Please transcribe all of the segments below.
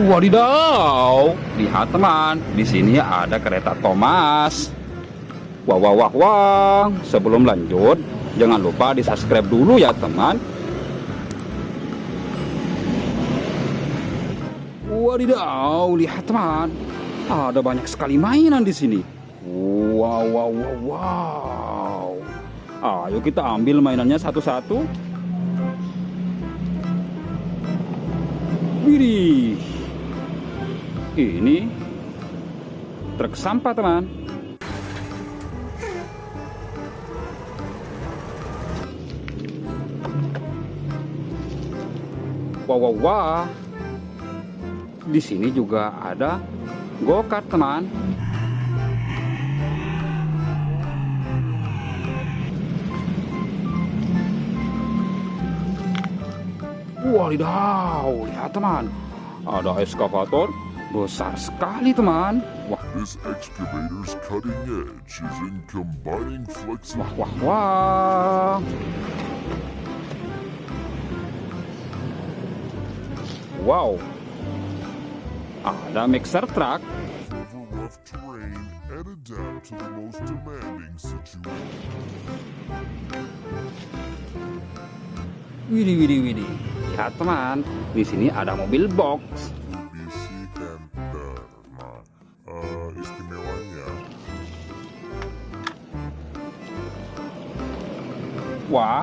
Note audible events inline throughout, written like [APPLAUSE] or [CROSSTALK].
Wadidaw, lihat teman, di sini ada kereta Thomas. Wah, wah, wah, wah. Sebelum lanjut, jangan lupa di subscribe dulu ya teman. Wadidaw, lihat teman, ada banyak sekali mainan di sini. Wow, wow, wow, wow. Ayo kita ambil mainannya satu-satu. Widih. Ini truk sampah, teman. Wah, wah, wah. Di sini juga ada go-kart, teman. Wadidaw, lihat teman. Ada eskavator besar sekali teman. Wah, This excavator's cutting edge is in combining wah, wah, wah. Wow. Ada mixer truck. over rough terrain and adapt to the most demanding situation. Widih, widih, widih. Lihat teman, di sini ada mobil box. Wah,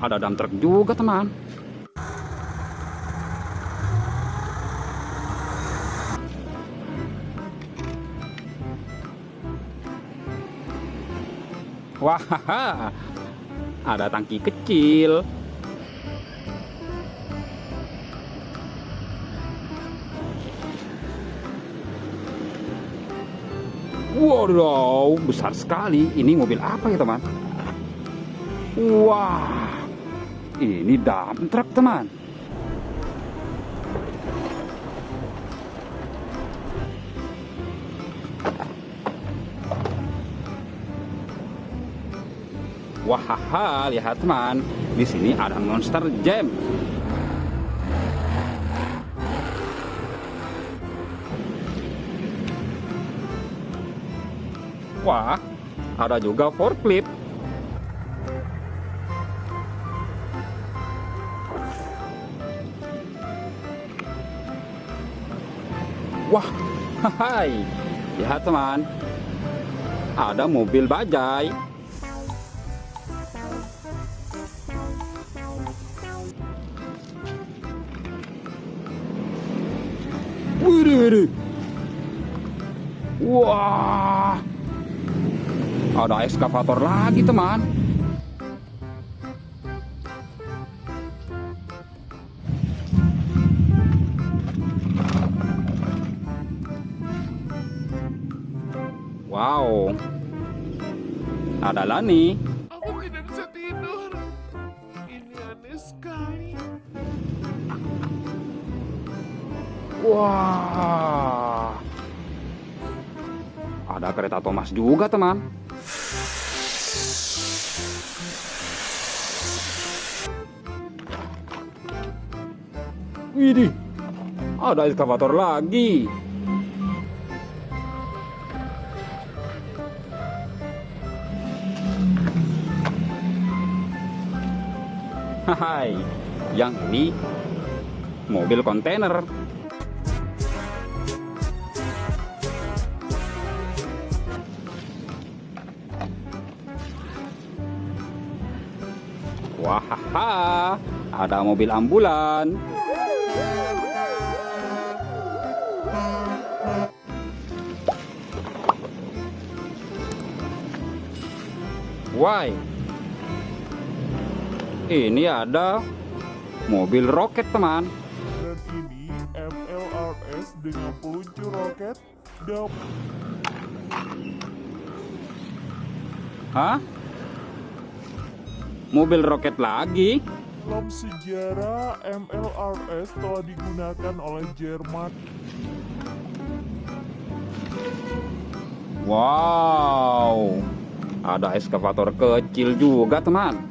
ada dump truck juga teman. Wah, [LAUGHS] ada tangki kecil. Wow, besar sekali. Ini mobil apa ya teman? Wah, ini dump truck teman. Wah, lihat teman, di sini ada Monster Jam. Wah, ada juga forklift. Wah, hai, lihat teman, ada mobil bajai. Widih. Wah, ada eskavator lagi teman. Wow, ada Lani. Aku tidak bisa tidur. Ini aneh sekali. Wah, ada kereta Thomas juga teman. Widih, ada eskavator lagi. Hai, yang ini mobil kontainer. Wah, ada mobil ambulan. Why? Ini ada mobil roket, teman. Dan ini MLRS dengan peluncur roket dan Hah? Mobil roket lagi? dalam sejarah MLRS telah digunakan oleh Jerman. Wow, ada eskavator kecil juga, teman.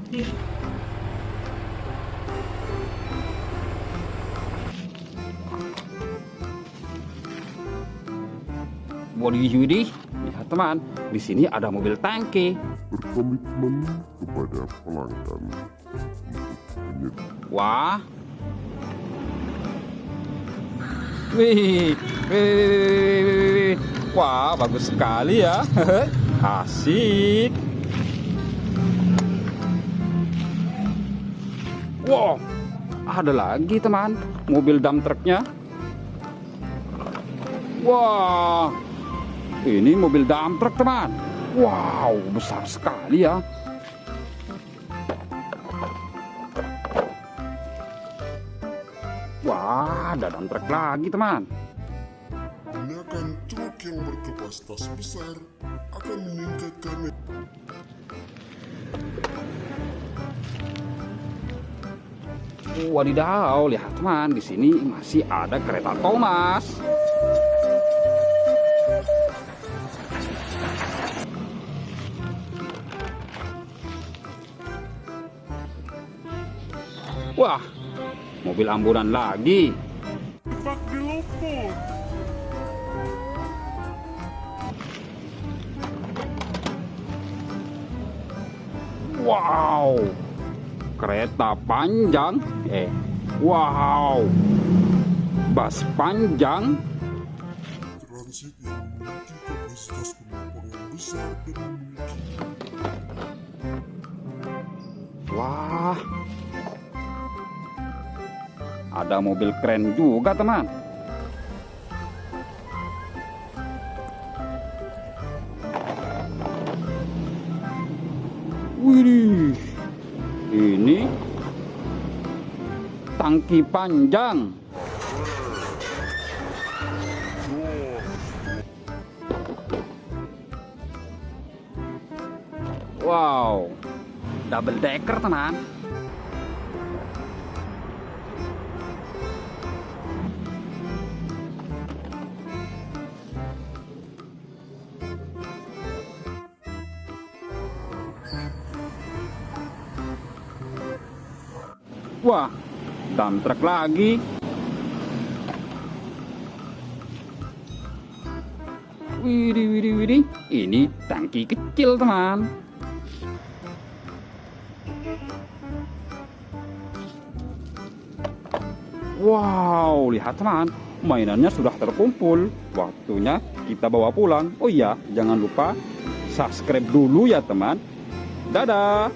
Widih, widih. Lihat teman, di sini ada mobil tangki. Berkomitmen kepada pelanggan Wah. Wih, wih, wih, wih, wih, wih, wih. Wah, bagus sekali ya. [LAUGHS] Asik. Wow, ada lagi teman, mobil dump truknya. Wah, ini mobil dump truk teman. Wow, besar sekali ya. Wah, ada dump truk lagi teman. Gunakan truk yang berkapasitas besar akan meningkatkan Wadidaw, lihat teman, di sini masih ada kereta Thomas. Wah, mobil ambulan lagi. Wow, kereta panjang. Eh, wow, bus panjang. transit yang memiliki kapasitas penumpang yang besar dan memiliki Wah, ada mobil keren juga teman. Wih, ini tangki panjang. Wow, double decker teman. Wah, truck lagi. Widih, widih, widih. Ini tangki kecil, teman. Wow, lihat teman, mainannya sudah terkumpul. Waktunya kita bawa pulang. Oh iya, jangan lupa subscribe dulu ya teman. Dadah.